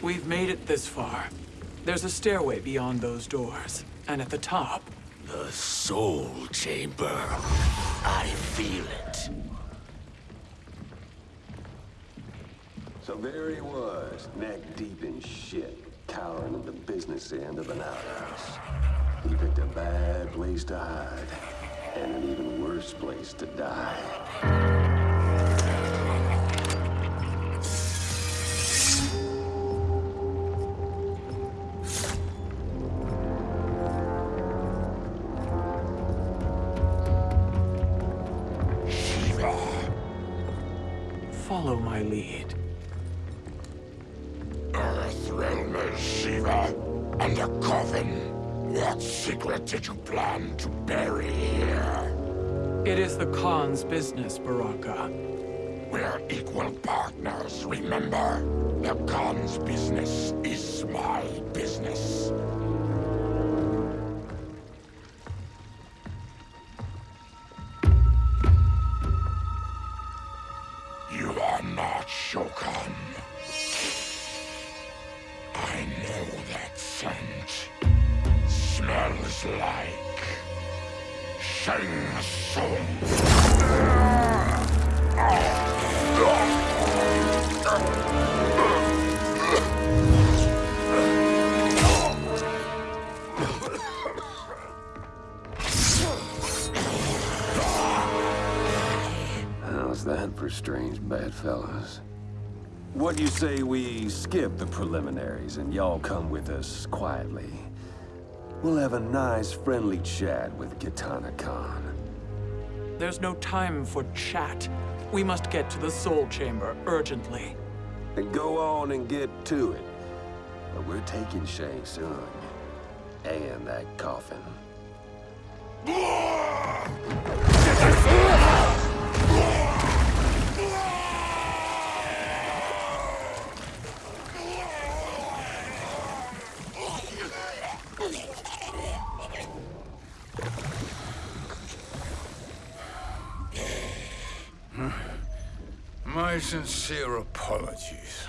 We've made it this far. There's a stairway beyond those doors. And at the top... The Soul Chamber. I feel it. So there he was, neck deep in shit, cowering at the business end of an outhouse. He picked a bad place to hide, and an even worse place to die. Follow my lead. Earthrealmer Sheeva. And a coffin. What secret did you plan to bury here? It is the Khan's business, Baraka. We're equal partners, remember? The Khan's business is my business. Not Shokan. I know that scent. Smells like... Shang Tsung. How's that for strange bedfellows? What do you say we skip the preliminaries and y'all come with us quietly? We'll have a nice, friendly chat with Kitana Khan. There's no time for chat. We must get to the Soul Chamber urgently. Then go on and get to it. But we're taking Shang Tsung. And that coffin. My sincere apologies.